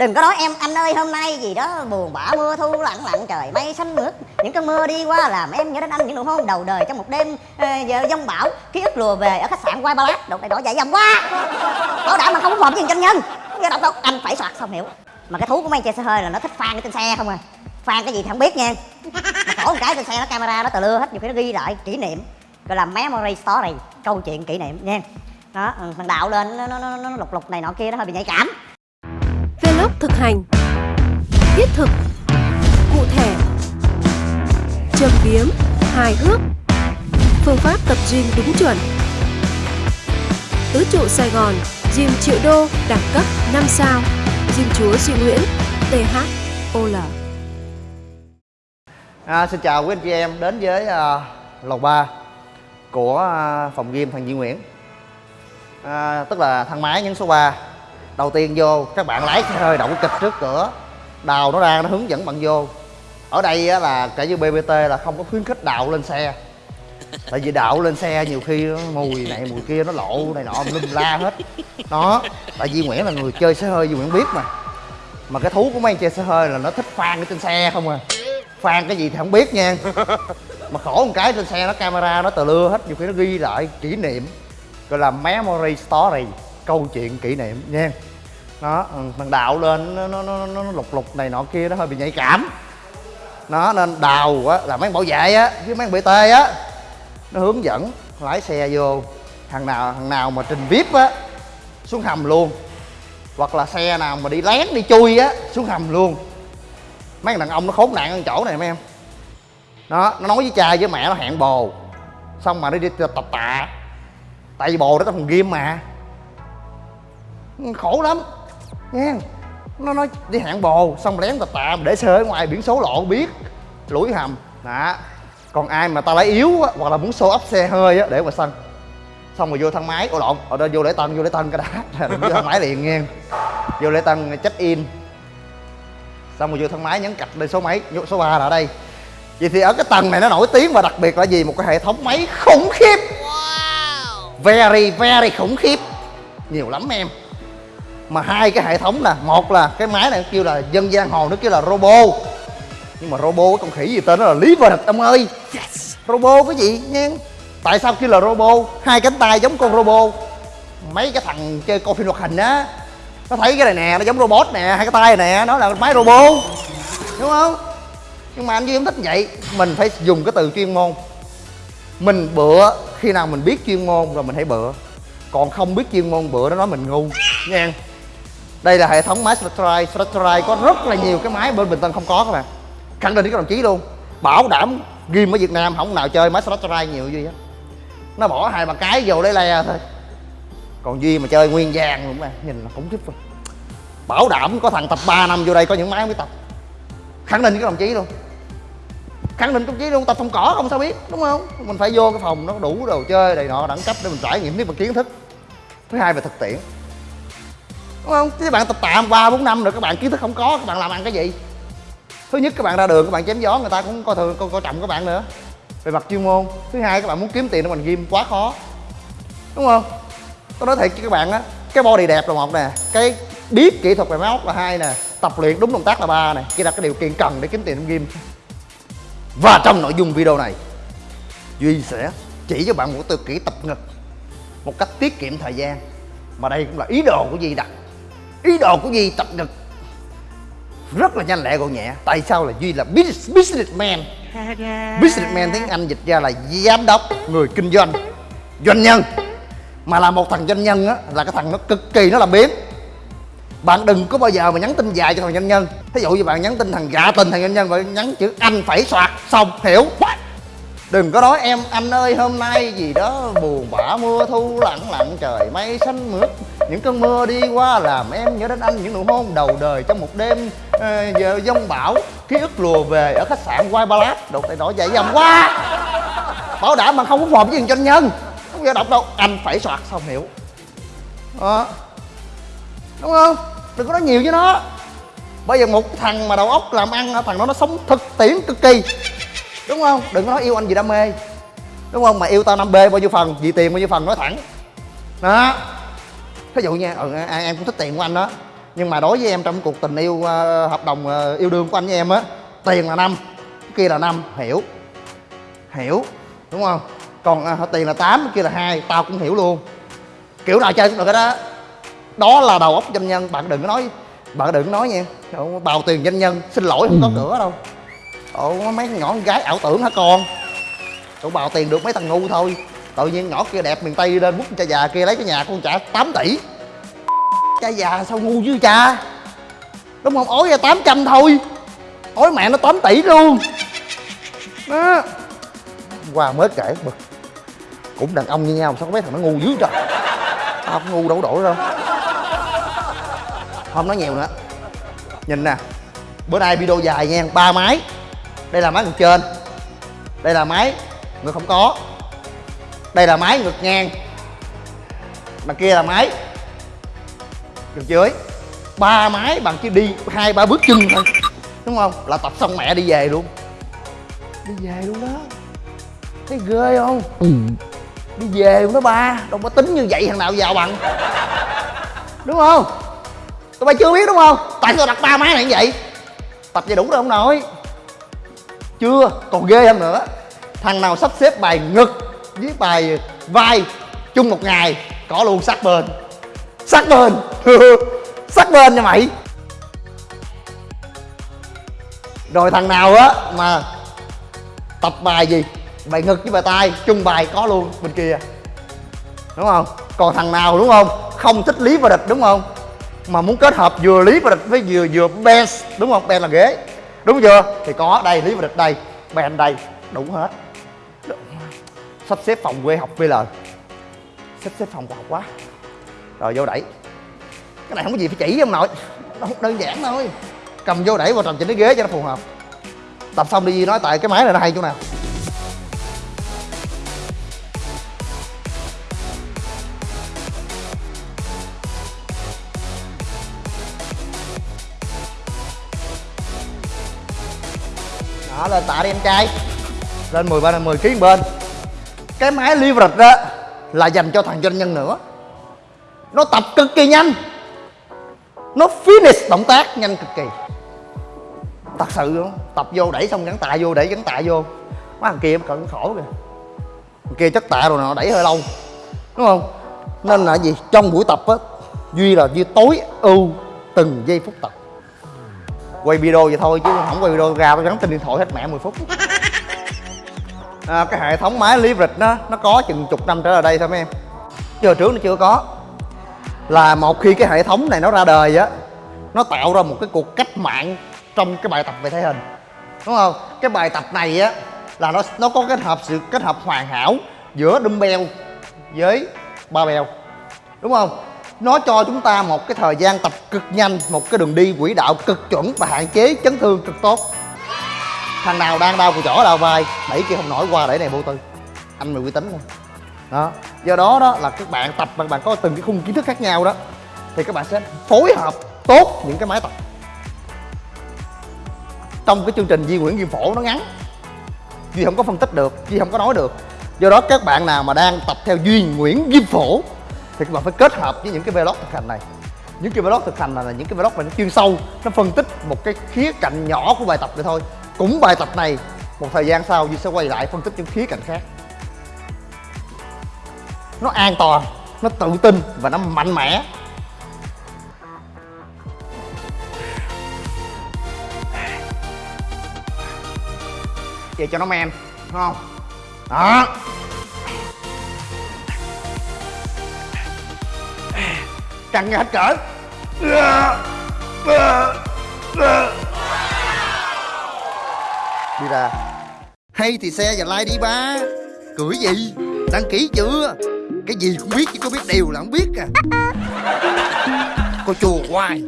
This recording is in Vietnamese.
đừng có nói em anh ơi hôm nay gì đó buồn bã mưa thu lặng lặng trời mây xanh mướt. Những cơn mưa đi qua làm em nhớ đến anh những nụ hôn đầu đời trong một đêm ờ, giờ giông bão. Ký ức lùa về ở khách sạn quay Palace đột này đổ dạy dầm quá. Bảo đảm mà không có một với chân nhân. Nghe đọc đâu anh phải soạt xong hiểu. Mà cái thú của mấy chơi xe hơi là nó thích phan cái trên xe không à? Phan cái gì thì không biết nha. Mà khổ một cái trên xe nó camera nó tờ lưa hết nhiều khi nó ghi lại kỷ niệm gọi là memory story câu chuyện kỷ niệm nha. Đó ừ, thằng đạo lên nó, nó, nó, nó lục lục này nọ kia nó hơi bị nhạy cảm. Vlog thực hành. Thiết thực Cụ thể. Châm biếm Hài hước. Phương pháp tập gym đúng chuẩn. Tứ trụ Sài Gòn Gym triệu đô đẳng cấp 5 sao. Gym chúa Duy Nguyễn THOL À, xin chào quý anh chị em đến với uh, lầu 3 của uh, phòng gym thằng Duy Nguyễn. À, Tức là thang máy nhấn số 3 Đầu tiên vô các bạn lái xe hơi đậu kịch trước cửa. Đào nó ra nó hướng dẫn bạn vô. Ở đây á, là cả như BBT là không có khuyến khích đào lên xe. Tại vì đạo lên xe nhiều khi mùi này mùi kia nó lộ này nọ lum la hết. Đó Tại vì Nguyễn là người chơi xe hơi gì Nguyễn biết mà. Mà cái thú của mấy anh chơi xe hơi là nó thích phan ở trên xe không à. Phan cái gì thì không biết nha. Mà khổ một cái trên xe nó camera nó tờ lưa hết nhiều khi nó ghi lại kỷ niệm. Gọi là memory story câu chuyện kỷ niệm nha đó ừ, thằng đạo lên nó, nó, nó, nó lục lục này nọ kia nó hơi bị nhạy cảm. Nó nên đào á là mấy bảo vệ á với mấy bt á. Nó hướng dẫn lái xe vô thằng nào thằng nào mà trình vip á xuống hầm luôn. Hoặc là xe nào mà đi lén đi chui á xuống hầm luôn. Mấy thằng đàn ông nó khốn nạn ở chỗ này mấy em. Đó nó nói với cha với mẹ nó hẹn bồ. Xong mà nó đi tập tạ. Tại vì bồ nó có phòng game mà. Ừ, khổ lắm nha nó nói đi hẹn bồ xong lén tập tạ để xe ở ngoài biển số lộ biết. Lủi hầm đó còn ai mà ta lấy yếu á, hoặc là muốn show up xe hơi á để mà sân. Xong rồi vô thang máy ồ lộn ở đây vô lễ tân vô lễ tân cái đã vô thang máy liền nha vô lễ tân check in. Xong rồi vô thang máy nhấn cạch lên số mấy số 3 là ở đây. Vậy thì ở cái tầng này nó nổi tiếng và đặc biệt là gì? Một cái hệ thống máy khủng khiếp. Very very khủng khiếp. Nhiều lắm em mà hai cái hệ thống nè một là cái máy này kêu là dân gian hồ nó kêu là robo. Nhưng mà robo cái con khỉ gì tên nó là lý vật ông ơi. Yes. robo cái gì nha? Tại sao kêu là robo? Hai cánh tay giống con robo. Mấy cái thằng chơi coi phim hoạt hình á nó thấy cái này nè nó giống robot nè hai cái tay nè nó là máy robot đúng không? Nhưng mà anh duy không thích vậy. Mình phải dùng cái từ chuyên môn. Mình bựa khi nào mình biết chuyên môn rồi mình hãy bựa còn không biết chuyên môn bựa nó nói mình ngu. Nha đây là hệ thống máy Spectrai Spectrai có rất là nhiều cái máy bên Bình Tân không có các bạn. Khẳng định với các đồng chí luôn. Bảo đảm game ở Việt Nam không nào chơi máy Spectrai nhiều duy hết. Nó bỏ hai ba cái vô lấy le thôi. Còn duy mà chơi nguyên vàng luôn mà nhìn là khủng khiếp luôn bảo đảm có thằng tập 3 năm vô đây có những máy mới tập. Khẳng định với các đồng chí luôn. Khẳng định đồng chí luôn, tập phòng cỏ không sao biết, đúng không? Mình phải vô cái phòng nó đủ đồ chơi đầy nọ đẳng cấp để mình trải nghiệm tiếp bằng kiến thức. Thứ hai về thực tiễn đúng không? Các bạn tập tạm ba bốn năm rồi các bạn kiến thức không có các bạn làm ăn cái gì? Thứ nhất các bạn ra đường các bạn chém gió người ta cũng coi thường coi, coi trọng các bạn nữa. Về mặt chuyên môn thứ hai các bạn muốn kiếm tiền trong ngành game quá khó. Đúng không? Tôi nói thiệt với các bạn á cái body đẹp là một nè cái biết kỹ thuật về máy móc là hai nè tập luyện đúng động tác là ba nè kia là cái điều kiện cần để kiếm tiền trong game và trong nội dung video này duy sẽ chỉ cho bạn một từ kỹ tập ngực một cách tiết kiệm thời gian. Mà đây cũng là ý đồ của duy đặt ý đồ của duy tập ngực. Rất là nhanh lẹ gọn nhẹ. Tại sao là duy là businessman? Businessman tiếng anh dịch ra là giám đốc người kinh doanh doanh nhân. Mà là một thằng doanh nhân á, là cái thằng nó cực kỳ nó làm biếng bạn đừng có bao giờ mà nhắn tin dài cho thằng doanh nhân. Thí dụ như bạn nhắn tin thằng gạ tình thằng doanh nhân bạn nhắn chữ anh phải soạt, xong, hiểu đừng có nói em anh ơi hôm nay gì đó buồn bã mưa thu lặng lặng trời mây xanh mướt. Những cơn mưa đi qua làm em nhớ đến anh những nụ hôn đầu đời trong một đêm uh, giờ giông bão. Ký ức lùa về ở khách sạn White Palace đột tay nổi dậy dầm quá. Bảo đảm mà không có phù với thằng doanh nhân. Không giờ đọc đâu anh phải soạt xong hiểu. À. đúng không? Đừng có nói nhiều với nó. Bây giờ một thằng mà đầu óc làm ăn thằng đó nó sống thực tiễn cực kỳ đúng không? Đừng có nói yêu anh vì đam mê. Đúng không? Mà yêu tao năm b bao nhiêu phần vì tiền bao nhiêu phần nói thẳng. Đó. Thí dụ nha ừ, em cũng thích tiền của anh đó. Nhưng mà đối với em trong cuộc tình yêu ờ, hợp đồng yêu đương của anh với em á tiền là năm kia là năm hiểu. Hiểu đúng không? Còn à, tiền là 8 cái kia là hai tao cũng hiểu luôn. Kiểu nào chơi cũng được cái đó đó là đầu óc doanh nhân bạn đừng có nói bạn đừng có nói nha. Bào tiền doanh nhân xin lỗi không có cửa đâu Ồ, mấy nhỏ con gái ảo tưởng hả con? Tụi bào tiền được mấy thằng ngu thôi. Tự nhiên nhỏ kia đẹp miền tây lên bút cha già kia lấy cái nhà con trả 8 tỷ. Cha già sao ngu chứ cha? Đúng không? Ối ra 800 thôi. Ối mẹ nó 8 tỷ luôn. Đó. Qua mới kể. Bực. Cũng đàn ông như nhau sao có mấy thằng nó ngu dữ trời? Tao không ngu đâu đổi đâu. Không nói nhiều nữa. Nhìn nè. Bữa nay video dài nha ba máy đây là máy ngược trên. Đây là máy ngược không có. Đây là máy ngược ngang. Mà kia là máy ngược dưới. Ba máy bằng chỉ đi hai ba bước chân thôi. Đúng không? Là tập xong mẹ đi về luôn. Đi về luôn đó. Thấy ghê không? Đi về luôn đó ba. Đâu có tính như vậy thằng nào giàu bằng. Đúng không? Tụi bay chưa biết đúng không? Tại sao đặt ba máy này như vậy? Tập về đủ rồi không nội chưa? Còn ghê hơn nữa. Thằng nào sắp xếp bài ngực với bài vai chung một ngày, có luôn sát bên. Sát bên. Sát bên nha mày. Rồi thằng nào á mà tập bài gì? Bài ngực với bài tay chung bài có luôn bên kia. Đúng không? Còn thằng nào đúng không? Không thích lý và địch đúng không? Mà muốn kết hợp vừa lý và địch với vừa vừa bench đúng không? Bench là ghế đúng chưa? Thì có, đây, lý và địch đây ben đây, đủ hết. Sắp xếp phòng quê học VL sắp xếp phòng học quá. Rồi, vô đẩy. Cái này không có gì phải chỉ ông nội nó đơn giản thôi. Cầm vô đẩy vào tròn chỉnh cái ghế cho nó phù hợp. Tập xong đi, nói tại cái máy này nó hay chỗ nào. Lên tạ đi em trai. Lên 10 bên 10 kg bên. Cái máy leverage đó là dành cho thằng doanh nhân nữa. Nó tập cực kỳ nhanh. Nó finish động tác nhanh cực kỳ. Thật sự luôn tập vô đẩy xong gắn tạ vô, đẩy gắn tạ vô. Mấy thằng kia cận khổ kìa. Thằng kia chất tạ rồi nó đẩy hơi lâu. Đúng không? Nên là gì? Trong buổi tập á, duy là duy tối ưu từng giây phút tập quay video vậy thôi chứ không quay video ra tôi gắn trên điện thoại hết mẹ 10 phút. À, cái hệ thống máy leverage nó nó có chừng chục năm trở lại đây thôi mấy em. Giờ trước nó chưa có. Là một khi cái hệ thống này nó ra đời á nó tạo ra một cái cuộc cách mạng trong cái bài tập về thể hình. Đúng không? Cái bài tập này á là nó nó có kết hợp sự kết hợp hoàn hảo giữa dumbbell với barbell. Đúng không? Nó cho chúng ta một cái thời gian tập cực nhanh một cái đường đi quỹ đạo cực chuẩn và hạn chế chấn thương cực tốt. Thằng nào đang đau cùi chỏ đau vai đẩy kia không nổi qua đẩy này vô tư. Anh mày uy tín không? Đó. Do đó đó là các bạn tập bạn bạn có từng cái khung kiến thức khác nhau đó thì các bạn sẽ phối hợp tốt những cái máy tập trong cái chương trình Di Nguyễn viêm Phổ nó ngắn Duy không có phân tích được, Duy không có nói được. Do đó các bạn nào mà đang tập theo Duy Nguyễn viêm Phổ thì các bạn phải kết hợp với những cái vlog thực hành này. Những cái vlog thực hành này là những cái vlog mà nó chuyên sâu Nó phân tích một cái khía cạnh nhỏ của bài tập vậy thôi. Cũng bài tập này một thời gian sau Duy sẽ quay lại phân tích những khía cạnh khác. Nó an toàn, nó tự tin và nó mạnh mẽ. Về cho nó men đúng không? Đó. Căng hết cỡ. Đi ra. Hay thì xe và like đi ba. Cười gì? Đăng ký chưa? Cái gì cũng biết chứ có biết điều là không biết à. Cô chùa hoài.